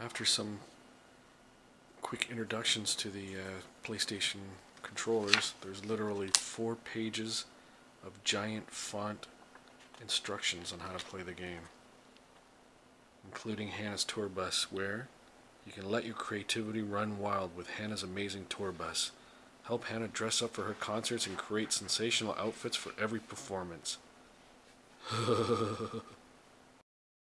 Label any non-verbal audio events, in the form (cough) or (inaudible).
After some quick introductions to the uh, PlayStation controllers, there's literally four pages of giant font instructions on how to play the game, including Hannah's tour bus, where you can let your creativity run wild with Hannah's amazing tour bus. Help Hannah dress up for her concerts and create sensational outfits for every performance. (laughs)